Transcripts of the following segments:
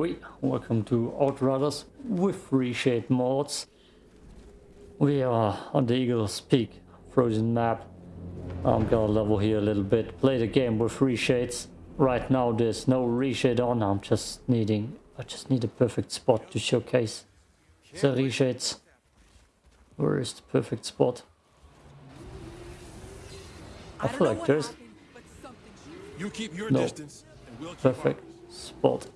Oi, welcome to Outriders with reshade mods. We are on the Eagle's Peak frozen map. Um, I'm gonna level here a little bit, play the game with reshades. Right now there's no reshade on, I'm just needing, I just need a perfect spot to showcase the reshades. Where is the perfect spot? I feel like there's You keep your No. distance, and we'll perfect spot.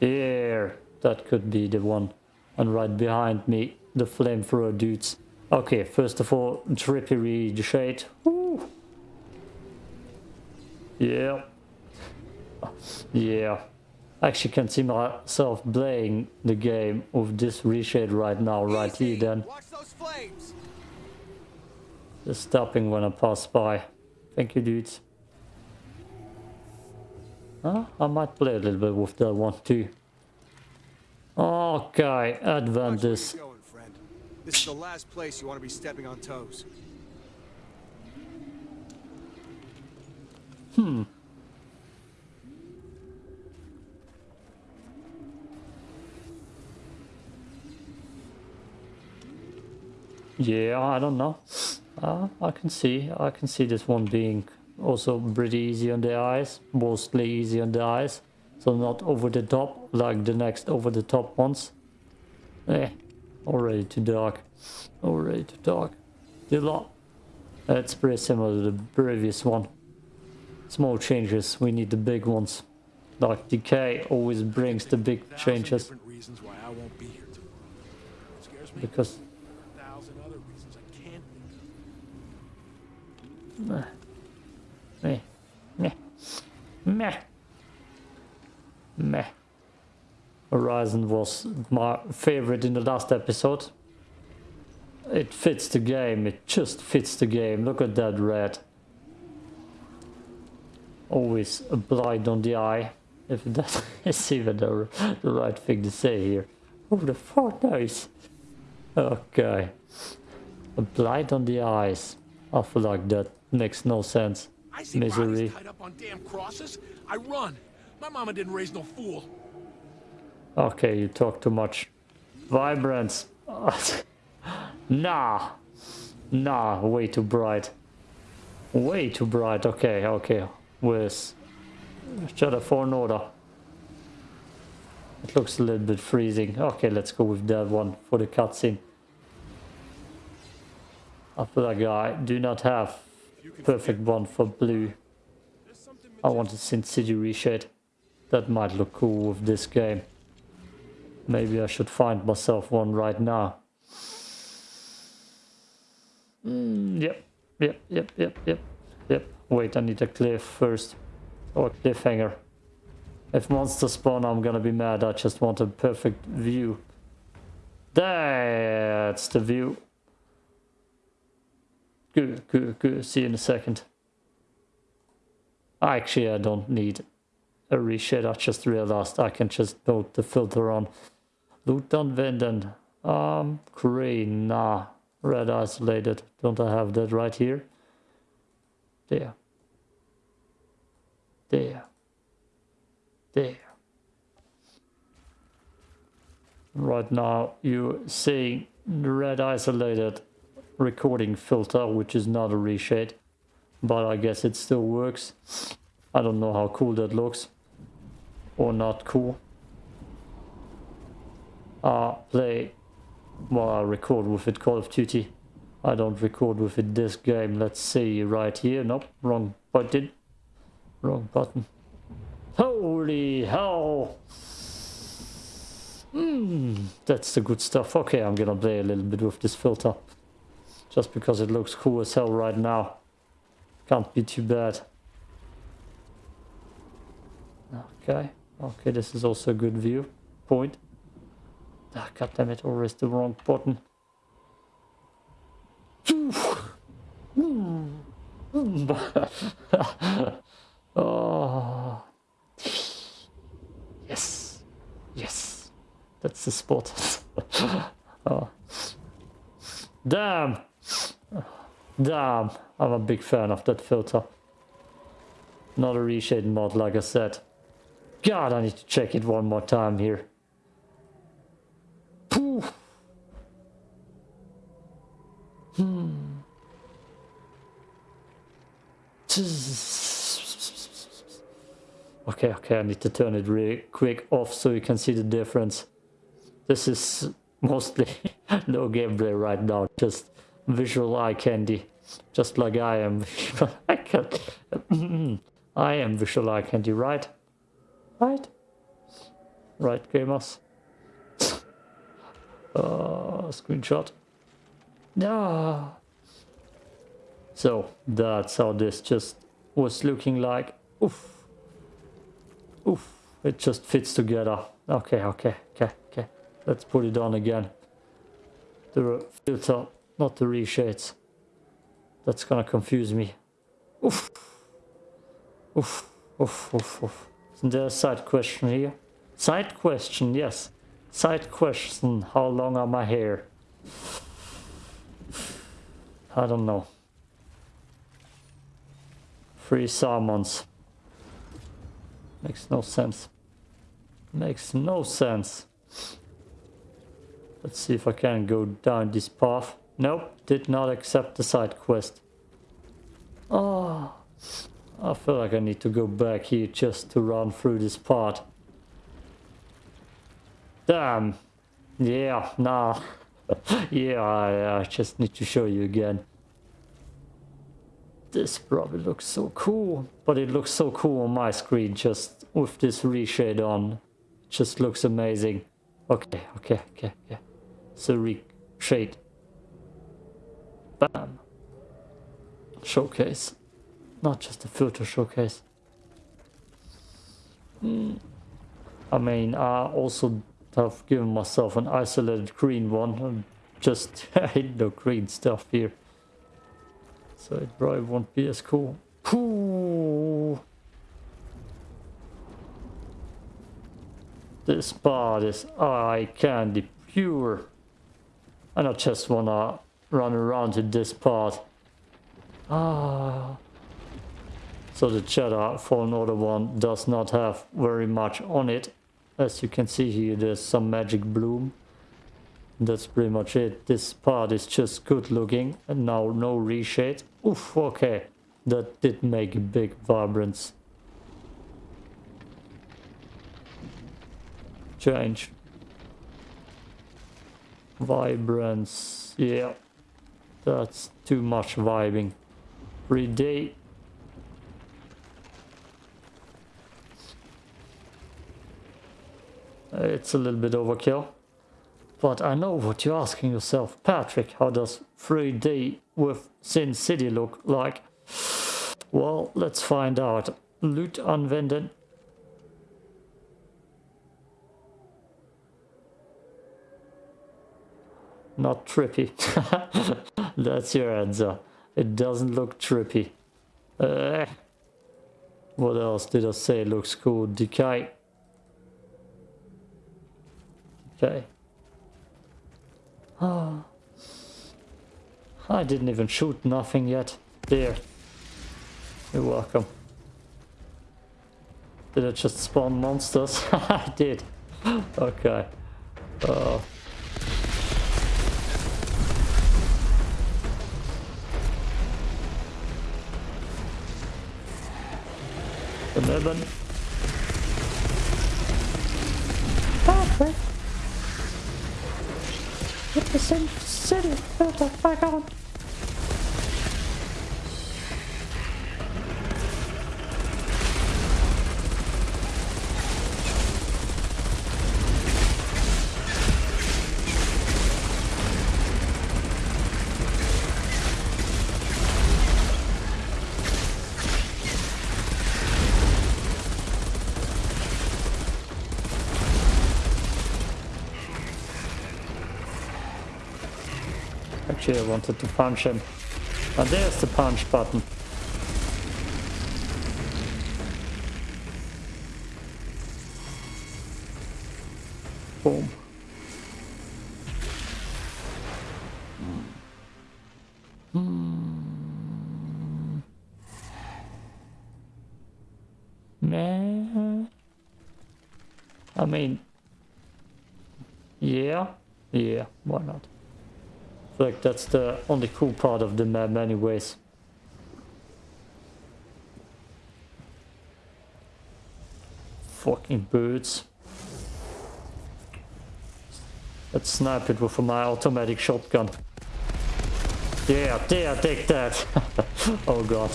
Here, that could be the one. And right behind me, the flamethrower dudes. Okay, first of all, trippy shade. Woo. Yeah. Yeah. Actually can see myself playing the game with this reshade right now, right here then. Just stopping when I pass by. Thank you, dudes. Huh? I might play a little bit with that one too. Okay, Adventus. you're going, friend. This is the last place you want to be stepping on toes. Yeah, I don't know. Uh, I can see, I can see this one being also pretty easy on the eyes, mostly easy on the eyes. So not over the top like the next over the top ones. Eh, already too dark. Already too dark. The lot. It's pretty similar to the previous one. Small changes, we need the big ones. Like Decay always brings the big changes reasons why I won't be here tomorrow. What scares me? because Meh. Meh. Meh. Meh. Horizon was my favorite in the last episode. It fits the game, it just fits the game. Look at that red. Always a blind on the eye. If that is even the, the right thing to say here. Oh, the fuck nice. Okay. A blind on the eyes. I feel like that makes no sense. I see Misery. bodies tied up on damn crosses. I run. My mama didn't raise no fool. Okay, you talk too much. Vibrance. nah. Nah, way too bright. Way too bright. Okay, okay. With Shadow for an order. It looks a little bit freezing. Okay, let's go with that one for the cutscene. Feel like I do not have perfect one for blue. I want a Sin City. That might look cool with this game. Maybe I should find myself one right now. Mm, yep, yep, yep, yep, yep, yep. Wait, I need a cliff first. Or cliffhanger. If monsters spawn, I'm gonna be mad. I just want a perfect view. That's the view. Good, good, good. See you in a second. Actually, I don't need a reshade. I just realized I can just put the filter on. Loot Venden. Um, green. Nah. Red isolated. Don't I have that right here? There. There. There. Right now, you're seeing red isolated recording filter, which is not a reshade but I guess it still works. I don't know how cool that looks or not cool. Uh, play, well, I record with it Call of Duty. I don't record with it this game. Let's see right here. Nope, wrong button. Wrong button. Holy hell! Hmm, that's the good stuff. Okay, I'm gonna play a little bit with this filter. Just because it looks cool as hell right now. Can't be too bad. Okay, okay, this is also a good view point. Ah, God damn it, always the wrong button. oh. Yes, yes, that's the spot. oh. Damn! Damn, I'm a big fan of that filter. Not a reshade mod, like I said. God, I need to check it one more time here. Poof. Hmm. Okay, okay, I need to turn it really quick off so you can see the difference. This is mostly no gameplay right now, just visual eye candy. Just like I am. I can I am visual eye candy, right? Right? Right, gamers? uh, screenshot. Yeah. So that's how this just was looking like. Oof. Oof. It just fits together. Okay, okay, okay, okay. Let's put it on again. The filter, not the reshades. That's gonna confuse me. Oof. Oof. Oof, oof, oof. Isn't there a side question here? Side question, yes. Side question, how long are my hair? I don't know. Three salmons. Makes no sense. Makes no sense. Let's see if I can go down this path. Nope, did not accept the side quest. Oh, I feel like I need to go back here just to run through this part. Damn. Yeah, nah. yeah, I, I just need to show you again. This probably looks so cool, but it looks so cool on my screen just with this reshade on. It just looks amazing. Okay, okay, okay, okay. So reshade. Showcase. Not just a filter showcase. Mm. I mean, I also have given myself an isolated green one. Just hate the green stuff here. So it probably won't be as cool. Ooh. This part is eye candy pure. And I just wanna run around to this part. Ah. So the cheddar for another one does not have very much on it. As you can see here, there's some magic bloom. That's pretty much it. This part is just good looking and now no reshade. Oof, okay. That did make a big vibrance. Change. Vibrance, yeah. That's too much vibing. 3D it's a little bit overkill. But I know what you're asking yourself. Patrick, how does 3D with Sin City look like? Well, let's find out. Loot anwenden. Not trippy. That's your answer. It doesn't look trippy. Uh, what else did I say looks cool? Decay. Okay. Oh. I didn't even shoot nothing yet. There. You're welcome. Did I just spawn monsters? I did. Okay. Uh, Daneben. Perfect. Get the city filter back on. Actually, I wanted to punch him. And there's the punch button. Boom. Hmm. Man. I mean, yeah, yeah, why not? Like that's the only cool part of the map anyways. Fucking birds. Let's snipe it with my automatic shotgun. Yeah, there, take that. oh god.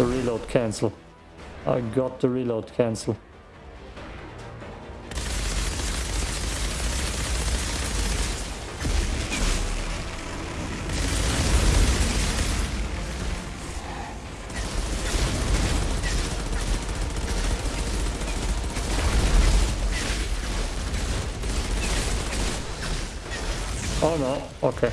The reload cancel. I got the reload cancel. Oh no, okay.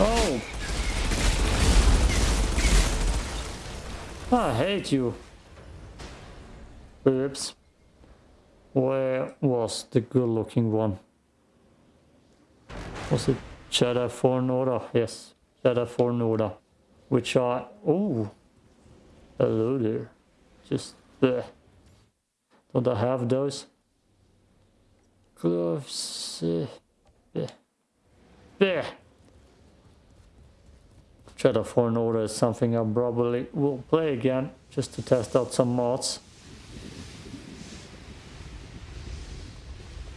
Oh! I hate you. Oops. Where was the good looking one? Was it Jedi Fallen Order? Yes, Jedi Fallen Order. Which I... Oh! Hello there. Just... Bleh. Don't I have those? Gloves... Bleh. Bleh. Jedi Fallen Order is something I probably will play again, just to test out some mods.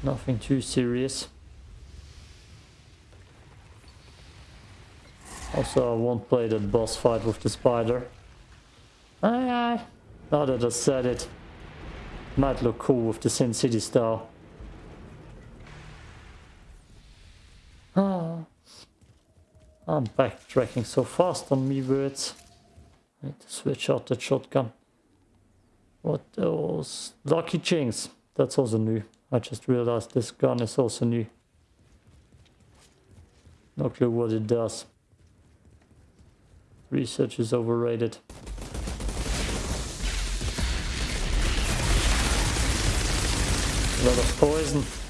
Nothing too serious. Also, I won't play that boss fight with the spider. Aye, aye. Now that I said it, might look cool with the Sin City style. Ah. I'm backtracking so fast on me words. Switch out that shotgun. What else? Lucky Jinx. That's also new. I just realized this gun is also new. No clue what it does. Research is overrated. A lot of poison.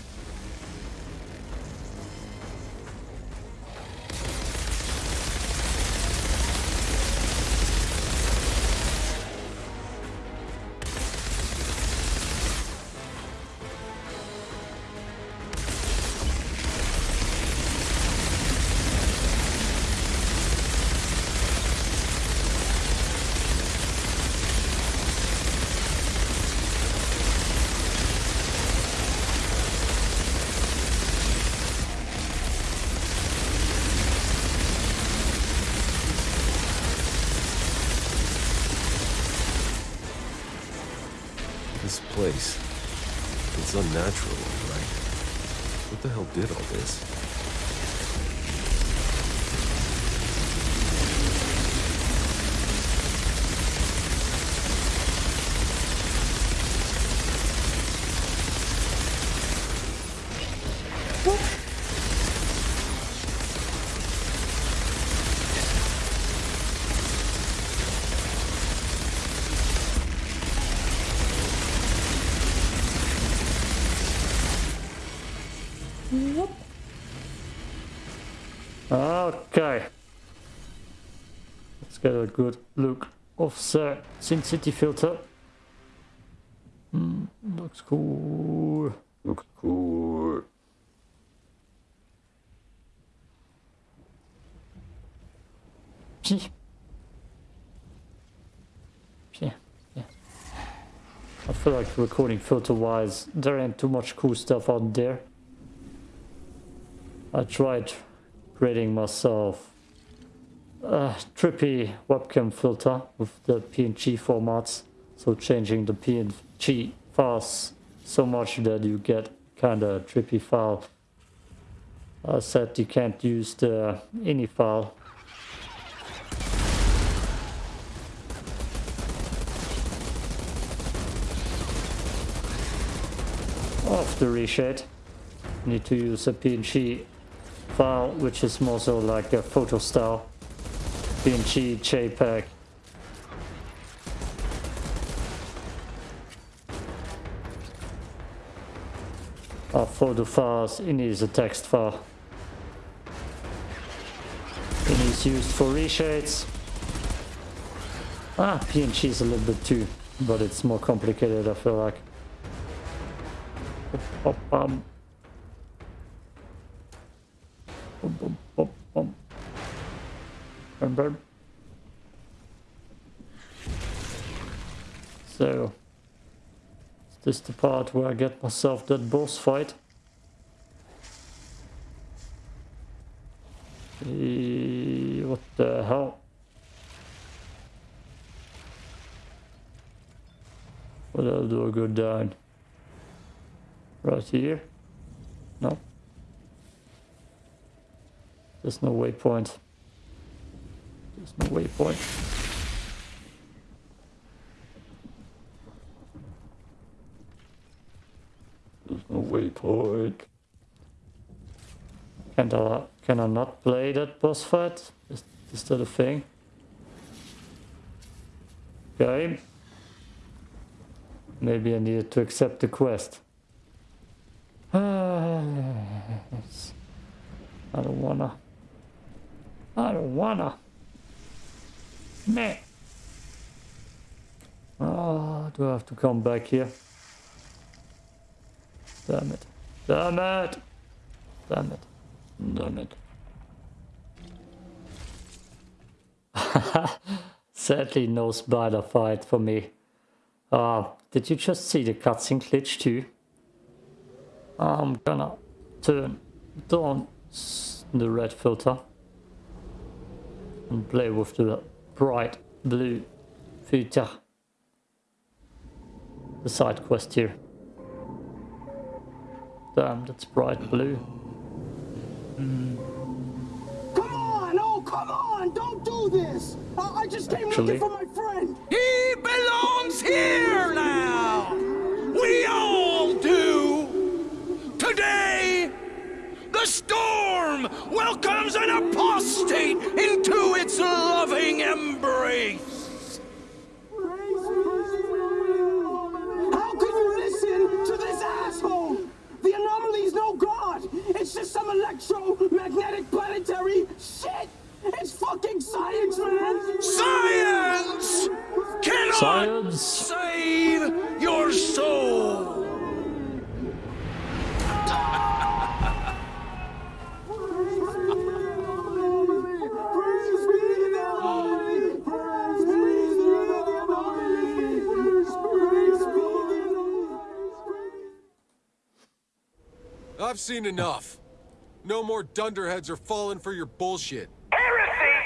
It's unnatural, right? What the hell did all this? Okay. Let's get a good look of the Sin City filter. Mm, looks cool. Looks cool. Pee. Pee. Yeah. I feel like recording filter wise, there ain't too much cool stuff out there. I tried creating myself a trippy webcam filter with the PNG formats. So changing the PNG files so much that you get kind of trippy file. I said you can't use the ini file. Of the reshade, need to use a PNG file, which is more so like a photo style, PNG, JPEG. Our photo files, it is a text file. It is used for reshades. Ah, PNG is a little bit too, but it's more complicated, I feel like. Oh pop, Bum, bum. So, is this the part where I get myself that boss fight? Eh, What the hell? What do I go down? Right here? No. There's no waypoint. There's no waypoint. There's no waypoint. Can I, can I not play that boss fight? Is, is that a thing? Okay. Maybe I needed to accept the quest. Ah, I don't wanna. I don't wanna. Meh. Oh, do I have to come back here? Damn it. Damn it. Damn it. Damn it. Sadly, no spider fight for me. Uh, did you just see the cutscene glitch too? I'm gonna turn down the red filter and play with the bright blue filter. The side quest here. Damn, that's bright blue. Mm. Come on! Oh, come on! Don't do this! I, I just came Actually- looking for my friend! He belongs here now! We all do! Today, the storm welcomes an apostate into its loving embrace! How can you listen to this asshole? The anomaly's no god! It's just some electromagnetic planetary shit! It's fucking science, man! Science cannot Science! save your soul! I've seen enough. No more dunderheads are falling for your bullshit. Heresy!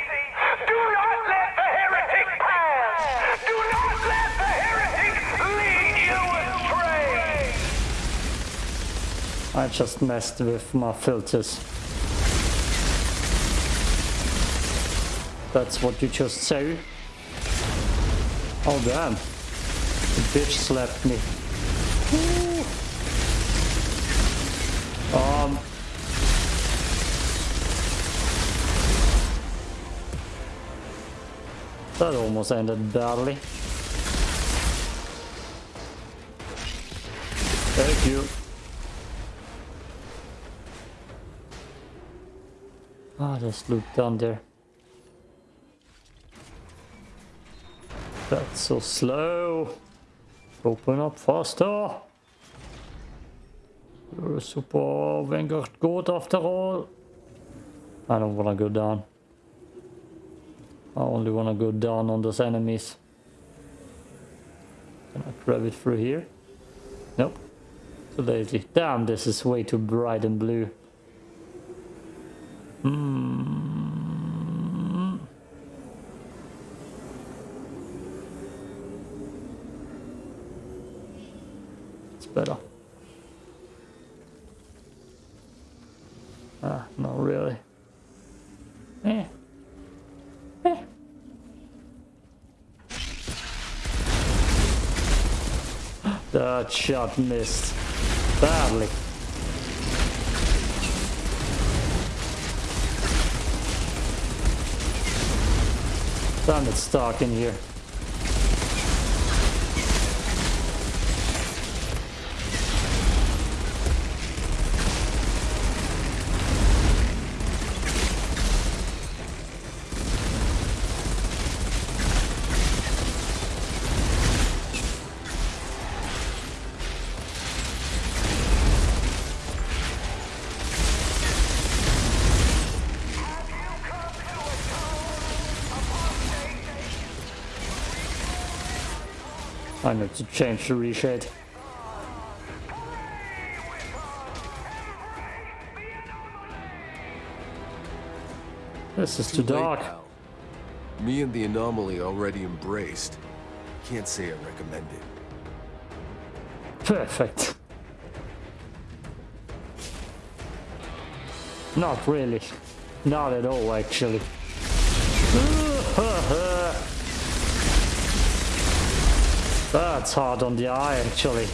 Do not let the heretic pass! Do not let the heretic lead you astray! I just messed with my filters. That's what you just said. Oh damn. The bitch slapped me. That almost ended badly. Thank you. Ah, there's loot down there. That's so slow. Open up faster. You're a super Vanguard goat after all. I don't wanna go down. I only wanna go down on those enemies. Can I grab it through here? Nope. Too lazy. Damn, this is way too bright and blue. Hmm. It's better. Ah, not really. That shot missed badly. Damn, it's dark in here. I need to change the reshade. This is too Too dark. now. Me and the anomaly already embraced. Can't say I recommend it. Perfect. Not really. Not at all, actually. That's hard on the eye, actually.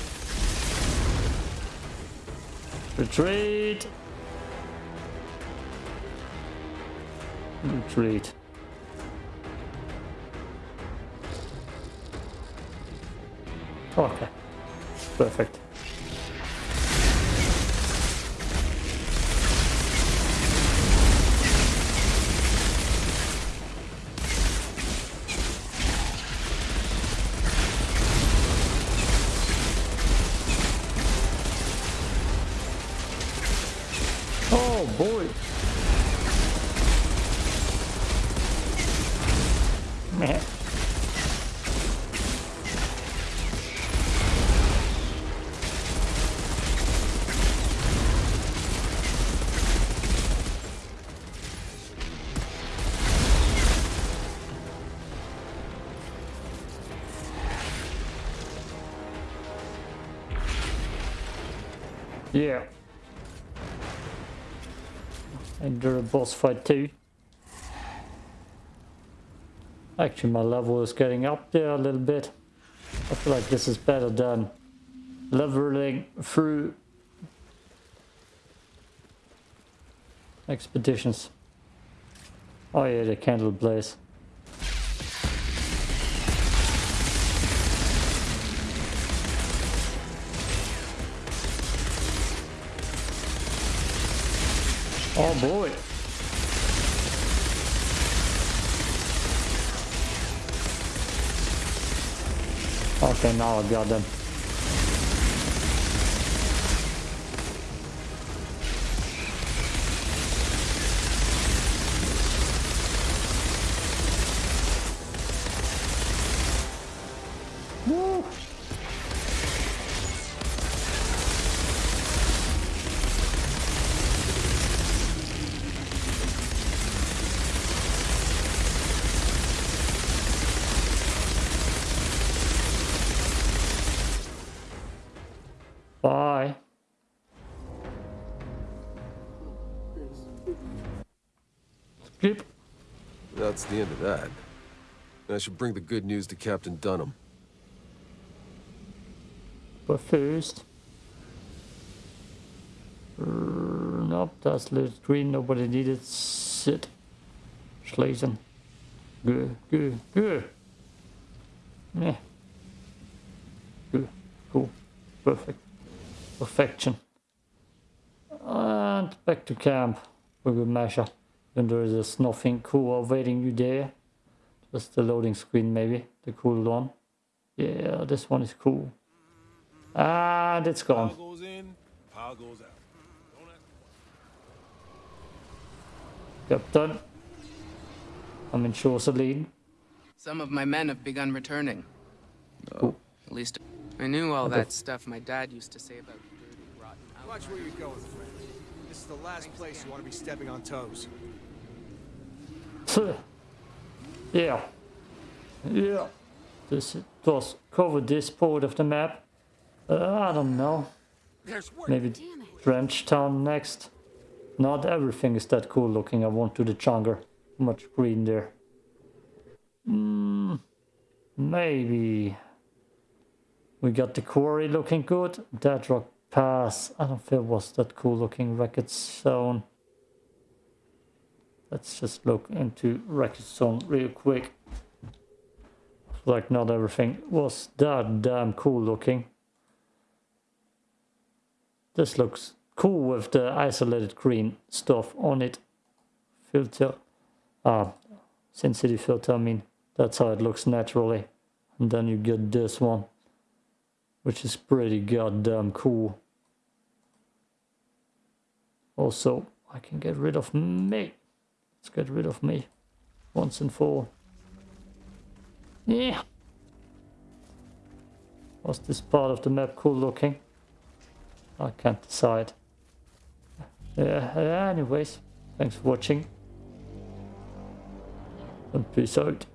Retreat. Retreat. Okay. Perfect. Yeah. Enter a boss fight too. Actually, my level is getting up there a little bit. I feel like this is better than leveling through expeditions. Oh yeah, the candle blaze. Oh boy. Okay, now I got them. Skip. That's the end of that. I should bring the good news to Captain Dunham. But first... Uh, nope, that's lit green, nobody needed sit. Schlesen. Good, good, good. Yeah. Good, cool, perfect. Perfection. And back to camp We will measure. Then there is nothing cool awaiting you there. Just the loading screen maybe, the cool one. Yeah, this one is cool. And it's gone. Power goes in, power goes out. Captain. I'm in shore, Celine. Some of my men have begun returning. At least I knew all that stuff my dad used to say about dirty, rotten Watch where you're going, friend. This is the last place you want to be stepping on toes. yeah. Yeah. This does cover this part of the map. Uh, I don't know. Maybe Trench Town next. Not everything is that cool looking. I want to the jungle. Much green there. Mm, maybe. We got the quarry looking good. Dead Rock Pass. I don't feel it was that cool looking Wrecked Zone. Let's just look into Wrecked Zone real quick. Like not everything was that damn cool looking. This looks cool with the isolated green stuff on it. Filter. Ah, City filter, I mean. That's how it looks naturally. And then you get this one. Which is pretty goddamn cool. Also, I can get rid of me. Let's get rid of me. Once and for all. Yeah. Was this part of the map cool looking? I can't decide. Yeah, anyways, thanks for watching. And peace out.